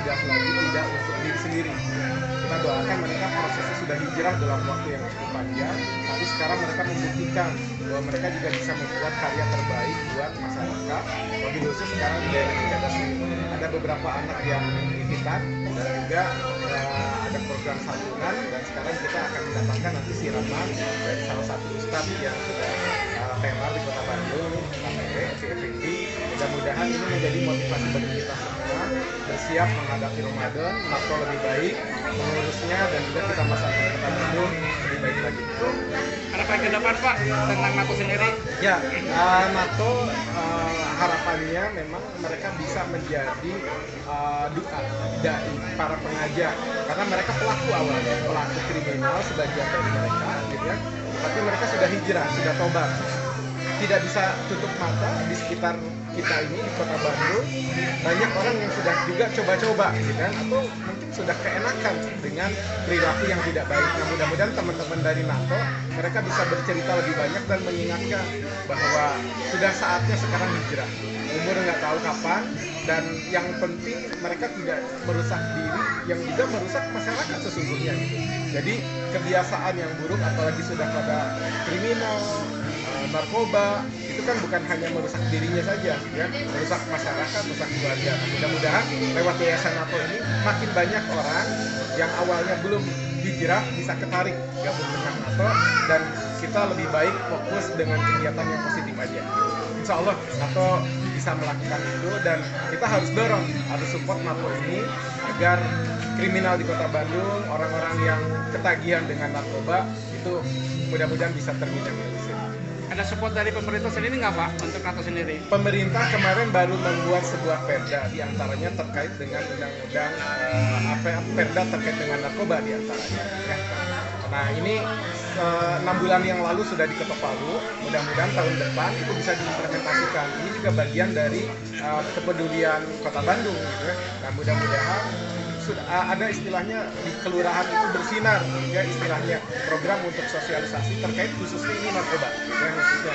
sudah lagi tidak untuk diri sendiri. Kita doakan mereka prosesnya sudah hijrah dalam waktu yang cukup panjang, tapi sekarang mereka membuktikan bahwa mereka juga bisa membuat karya terbaik buat masyarakat. Lebih khusus sekarang di daerah ini ada beberapa anak yang titipan dan juga uh, ada program sambungan dan sekarang kita akan mendapatkan nanti siraman dari salah satu ustadz yang sudah tenar di kota Bandung, KPP, Effendi. Mudah-mudahan ini menjadi motivasi bagi kita bersiap menghadapi Ramadan, NATO lebih baik, mengurusnya dan juga kita masyarakat kota Bandung lebih baik lagi. Harapan ke depan Pak tentang NATO sendiri? Ya, uh, NATO uh, harapannya memang mereka bisa menjadi uh, duta dari para pengajar karena mereka pelaku awalnya, pelaku kriminal sebagian dari mereka, gitu ya. Tapi mereka sudah hijrah, sudah tobat. Tidak bisa tutup mata di sekitar kita ini di kota Bandung banyak orang yang sudah juga coba-coba gitu kan atau mungkin sudah keenakan dengan perilaku yang tidak baik. Nah mudah-mudahan teman-teman dari NATO mereka bisa bercerita lebih banyak dan mengingatkan bahwa sudah saatnya sekarang hijrah. Umur nggak tahu kapan dan yang penting mereka tidak merusak diri yang juga merusak masyarakat sesungguhnya gitu. Jadi kebiasaan yang buruk apalagi sudah pada kriminal, eh, narkoba itu kan bukan hanya merusak dirinya saja ya. Merusak masyarakat merusak keluarga. Mudah-mudahan lewat yayasan NATO ini makin banyak orang yang awalnya belum hijrah bisa ketarik gabung dengan NATO dan kita lebih baik fokus dengan kegiatan yang positif aja Insya Allah NATO bisa melakukan itu dan kita harus dorong harus support NATO ini agar kriminal di kota Bandung orang-orang yang ketagihan dengan narkoba itu mudah-mudahan bisa terminimalisir Ada support dari pemerintah sendiri nggak Pak untuk NATO sendiri? pemerintah kemarin baru membuat sebuah perda di antaranya terkait dengan undang-undang eh, apa perda terkait dengan narkoba di antaranya ya. nah ini enam bulan yang lalu sudah diketok palu mudah-mudahan tahun depan itu bisa diimplementasikan ini juga bagian dari eh, kepedulian kota Bandung gitu ya. nah mudah-mudahan sudah ada istilahnya di kelurahan itu bersinar ya istilahnya program untuk sosialisasi terkait khususnya ini narkoba ya khususnya.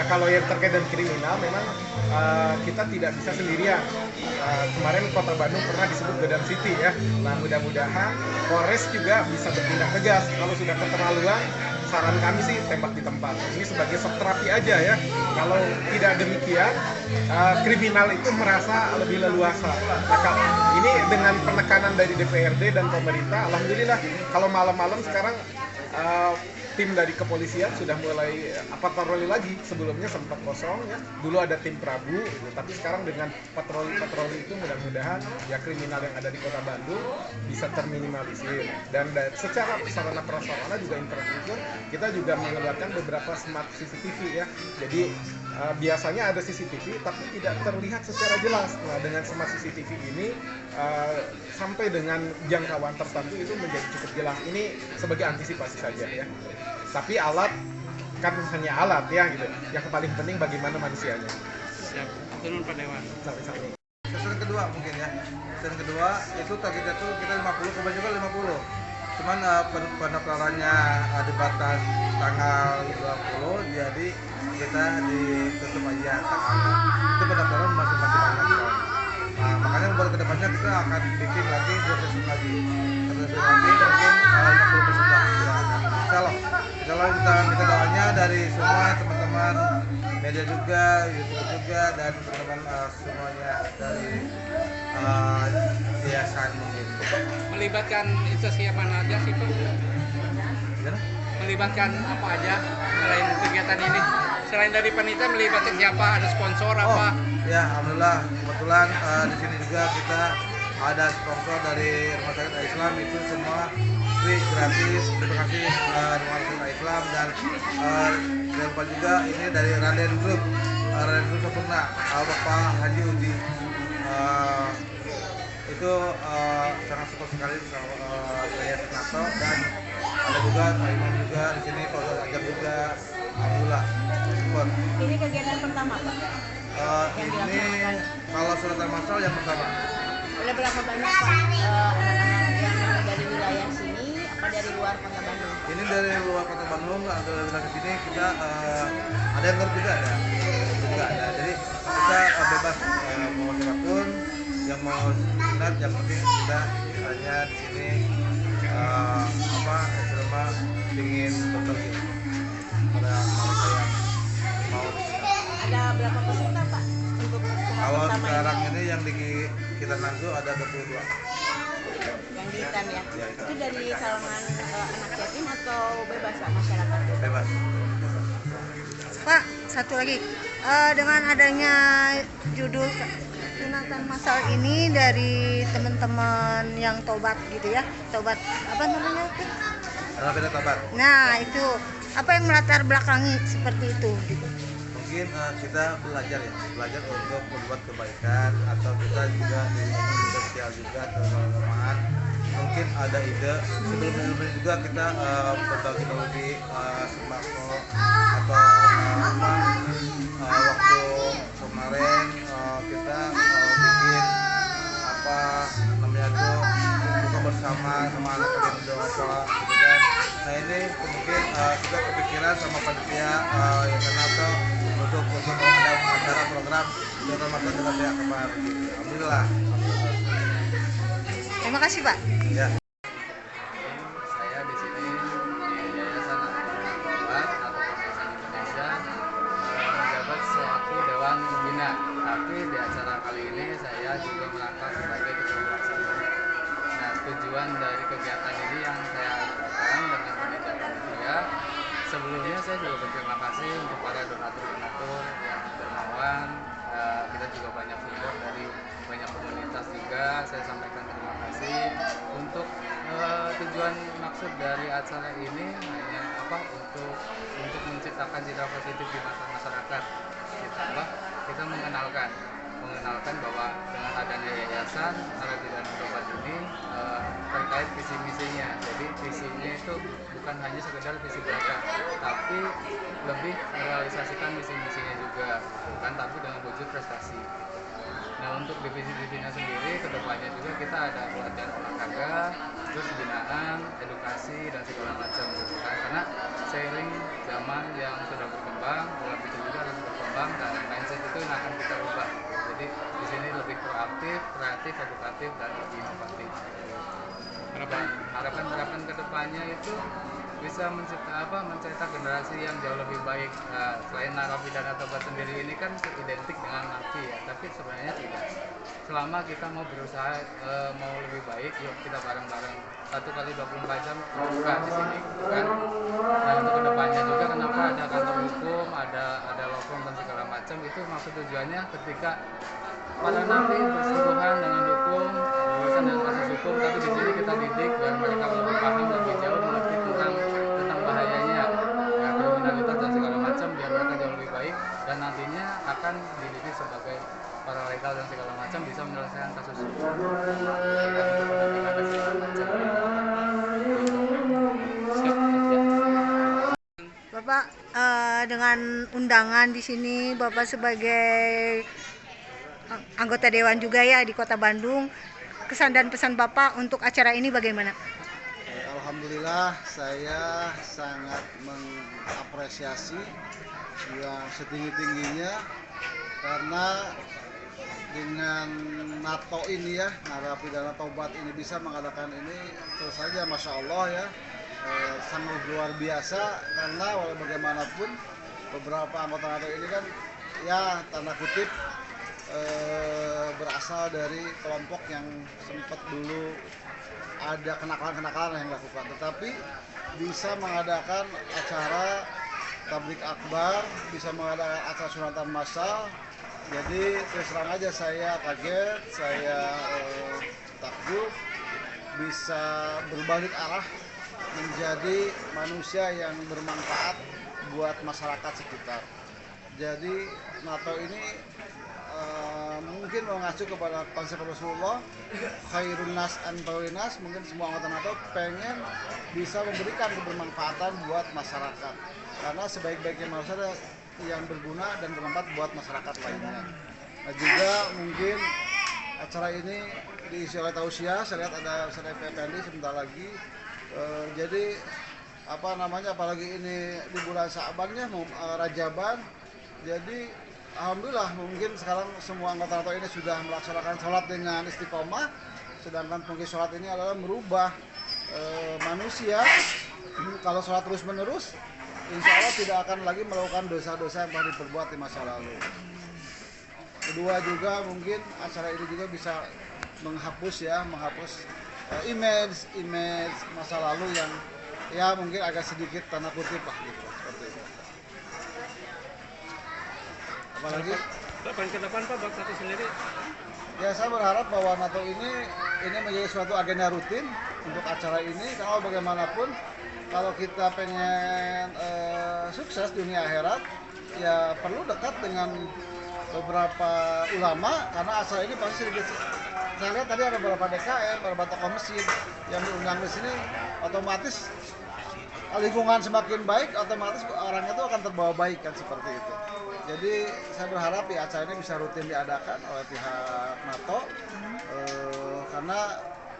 Nah kalau yang terkait dengan kriminal memang uh, kita tidak bisa sendirian. Uh, kemarin kota Bandung pernah disebut Godam City ya. Nah mudah-mudahan Polres juga bisa bertindak tegas kalau sudah keterlaluan saran kami sih tembak di tempat. Ini sebagai shock terapi aja ya. Kalau tidak demikian, uh, kriminal itu merasa lebih leluasa. Nah, kalau ini dengan penekanan dari DPRD dan pemerintah, alhamdulillah kalau malam-malam sekarang uh, tim dari kepolisian sudah mulai apa patroli lagi. Sebelumnya sempat kosong ya. Dulu ada tim Prabu gitu. tapi sekarang dengan patroli-patroli itu mudah-mudahan ya kriminal yang ada di kota Bandung bisa terminimalisir. Dan da- secara sarana prasarana juga infrastruktur kita juga mengeluarkan beberapa smart CCTV ya. Jadi eh, biasanya ada CCTV tapi tidak terlihat secara jelas. Nah dengan smart CCTV ini eh, sampai dengan jangkauan tertentu itu menjadi cukup jelas ini sebagai antisipasi saja ya tapi alat kan hanya alat ya gitu yang paling penting bagaimana manusianya Siap. Turun Pak Dewan. sampai-sampai kedua mungkin ya. Sasaran kedua itu targetnya tuh kita 50, kebanyakan juga 50. Cuman uh, pen- pendaftarannya uh, dibatas tanggal 20, jadi kita ditutup aja tanggalnya. Itu pendaftaran masih masih banyak. Nah, makanya buat ke depannya kita akan bikin lagi sesi lagi. Sesi lagi mungkin uh, 50 persen lah. Ya, Insya Allah. Insya Allah kita minta doanya dari semua teman-teman media juga, YouTube juga dan teman-teman uh, semuanya dari uh, yayasan mungkin. Melibatkan itu siapa aja sih Pak? Gimana? Melibatkan apa aja selain kegiatan ini? Selain dari panitia melibatkan siapa? Ada sponsor Oh, apa? ya alhamdulillah kebetulan uh, di sini juga kita ada sponsor dari Rumah Sakit Islam itu semua free gratis. Terima kasih uh, Rumah Sakit Islam dan uh, juga ini dari Raden Group, uh, Raden Group Sempurna, uh, Bapak Haji Udi. Uh, itu uh, sangat support sekali sama uh, saya NATO dan ada juga Pak Imam juga di sini Pak Ajar juga alhamdulillah. Support Ini kegiatan pertama, Pak. Eh, ini kalau suratan masal yang pertama. Udah berapa banyak, Pak, eh, anak-anak yang dari wilayah sini apa dari luar kota Bandung? ini dari luar kota Bandung ada datang ke sini kita eh, ada yang juga ada. Juga ada. Jadi kita eh, bebas eh, mau siapa pun yang mau minat yang penting kita hanya di sini eh, apa selama ingin berbagi pada mereka yang mau. Ada berapa peserta Pak untuk Kalau sekarang ini? ini yang di kita nanti ada 22 Yang di Hitam ya? Ya. Itu dari kalangan eh, anak yatim atau bebas Pak masyarakat? bebas. Pak, satu lagi. Eh, dengan adanya judul sunatan masal ini dari teman-teman yang tobat gitu ya. Tobat apa namanya itu? Tabat. Nah, itu apa yang melatar belakangi seperti itu? Mungkin eh, kita belajar ya belajar untuk membuat kebaikan atau kita juga di sosial juga teman-teman mungkin ada ide sebelum sebelumnya juga kita eh, berbagi berbagi eh, sembako atau apa eh, waktu kemarin kita bikin apa namanya tuh buka bersama sama anak yang nah ini mungkin eh, kita kepikiran sama panitia uh, yang kenal tuh untuk untuk acara program untuk ramadan dengan pihak kemar gitu alhamdulillah. Terima kasih, Pak. ya acara ini hanya apa untuk untuk menciptakan citra positif di mata masyarakat kita apa? Kita mengenalkan mengenalkan bahwa dengan adanya yayasan Arabi dan Obat ini eh, terkait visi misinya. Jadi visinya itu bukan hanya sekedar visi belaka tapi lebih merealisasikan visi misinya juga bukan tapi dengan wujud prestasi. Nah untuk divisi-divisinya sendiri ke depannya juga kita ada pelatihan olahraga, terus binaan, edukasi dan segala macam gitu kan. Karena seiring zaman yang sudah berkembang, pola pikir juga harus berkembang dan mindset itu yang akan kita ubah. Jadi di sini lebih proaktif, kreatif, edukatif dan lebih inovatif. Harapan harapan harapan ke depannya itu bisa mencipta apa mencetak generasi yang jauh lebih baik Nah, selain narapidana tobat sendiri ini kan identik dengan napi ya tapi sebenarnya tidak. Selama kita mau berusaha eh, mau lebih baik yuk kita bareng-bareng. Satu kali 24 jam terbuka di sini kan? Dan untuk ke depannya juga kenapa ada kantor hukum ada ada firm dan segala macam itu maksud tujuannya ketika para napi bersentuhan dengan hukum berurusan dengan kasus hukum tapi di sini kita didik dan mereka lebih paham lebih jauh mengerti tentang tentang bahayanya ya, kriminalitas dan segala macam biar mereka jauh lebih baik dan nantinya akan dididik sebagai para legal dan segala macam bisa menyelesaikan kasus ya. Bapak eh, dengan undangan di sini Bapak sebagai ang- anggota dewan juga ya di Kota Bandung. Kesan dan pesan Bapak untuk acara ini bagaimana? Alhamdulillah saya sangat mengapresiasi yang setinggi-tingginya karena dengan NATO ini ya narapidana tobat ini bisa mengadakan ini terus saja masya Allah ya eh, sangat luar biasa karena walau bagaimanapun beberapa anggota NATO ini kan ya tanda kutip eh, berasal dari kelompok yang sempat dulu ada kenakalan-kenakalan yang dilakukan. Tetapi bisa mengadakan acara tablik akbar bisa mengadakan acara sunatan massal. Jadi terus terang aja saya kaget saya eh, takjub. Bisa berbalik arah menjadi manusia yang bermanfaat buat masyarakat sekitar. Jadi NATO ini eh, mungkin mengacu kepada konsep Rasulullah khairun nas an nas mungkin semua anggota NATO pengen bisa memberikan kebermanfaatan buat masyarakat. Karena sebaik-baiknya adalah yang berguna dan bermanfaat buat masyarakat lainnya. Nah juga mungkin acara ini diisi oleh tausiah saya lihat ada Ustaz Effendi sebentar lagi. Eh, jadi apa namanya apalagi ini di bulan Sa'bannya mau eh, Rajaban. Jadi alhamdulillah mungkin sekarang semua anggota NATO ini sudah melaksanakan sholat dengan istiqomah sedangkan mungkin sholat ini adalah merubah eh, manusia. Kalau sholat terus menerus insya Allah tidak akan lagi melakukan dosa-dosa yang pernah diperbuat di masa lalu. Kedua juga mungkin acara ini juga bisa menghapus ya menghapus eh, image image masa lalu yang ya mungkin agak sedikit tanda kutip lah gitu seperti itu apalagi? Depan ke depan Pak, buat satu sendiri. ya saya berharap bahwa NATO ini ini menjadi suatu agenda rutin untuk acara ini. Karena bagaimanapun kalau kita pengen eh, sukses dunia akhirat ya perlu dekat dengan beberapa ulama karena acara ini pasti sedikit saya lihat tadi ada beberapa DKM, beberapa tokoh masjid yang diundang di sini. Otomatis lingkungan semakin baik otomatis orangnya itu akan terbawa baik kan seperti itu jadi saya berharap ya acara ini bisa rutin diadakan oleh pihak NATO. Eh, karena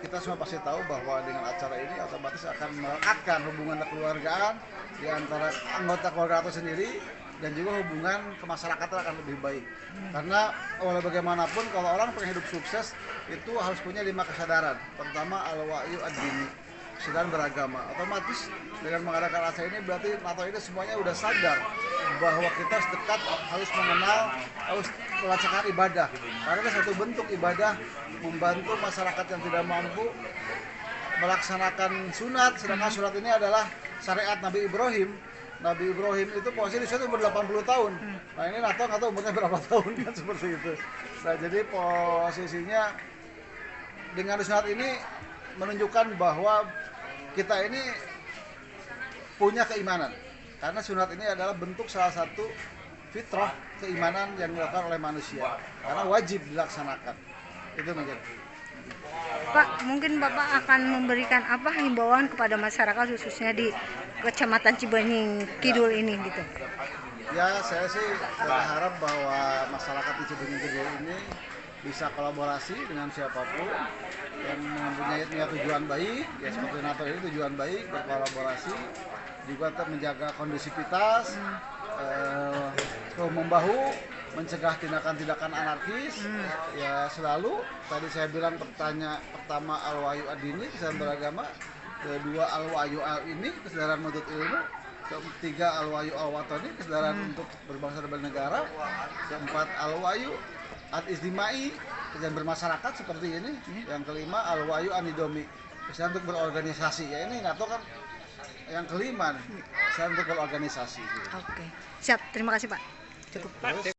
kita semua pasti tahu bahwa dengan acara ini otomatis akan melekatkan hubungan kekeluargaan di antara anggota keluarga NATO sendiri dan juga hubungan kemasyarakatan akan lebih baik. Karena oleh bagaimanapun kalau orang pengen hidup sukses itu harus punya lima kesadaran. Pertama al-wa'yu ad-dini kesadaran beragama. Otomatis dengan mengadakan acara ini berarti NATO ini semuanya udah sadar bahwa kita harus dekat harus mengenal harus melaksanakan ibadah. Karena ini satu bentuk ibadah membantu masyarakat yang tidak mampu melaksanakan sunat. Sedangkan sunat ini adalah syariat Nabi Ibrahim. Nabi Ibrahim itu posisi di situ umur 80 tahun. Nah ini NATO nggak tahu umurnya berapa tahun kan seperti itu. Nah jadi posisinya dengan sunat ini menunjukkan bahwa kita ini punya keimanan. Karena sunat ini adalah bentuk salah satu fitrah keimanan yang dilakukan oleh manusia. Karena wajib dilaksanakan. Itu menjadi. Pak, mungkin Bapak akan memberikan apa himbauan kepada masyarakat khususnya di Kecamatan Cibenying Kidul ini gitu. ya saya sih berharap bahwa masyarakat di Cibenying Kidul ini bisa kolaborasi dengan siapa pun yang mempunyai punya tujuan baik ya seperti NATO ini tujuan baik berkolaborasi juga tetap menjaga kondusivitas eh, bahu membahu mencegah tindakan-tindakan anarkis ya selalu. Tadi saya bilang pertanya pertama al wahyu adini kesadaran beragama kedua al wahyu al ini kesadaran menuntut ilmu ketiga al wahyu al watani kesadaran untuk berbangsa dan bernegara keempat al al istimai kesadaran bermasyarakat seperti ini yang kelima al wahyu anidomi kesadaran untuk berorganisasi ya ini NATO kan yang kelima kesadaran untuk berorganisasi gitu. Oke. Siap, terima kasih Pak. Cukup. Terus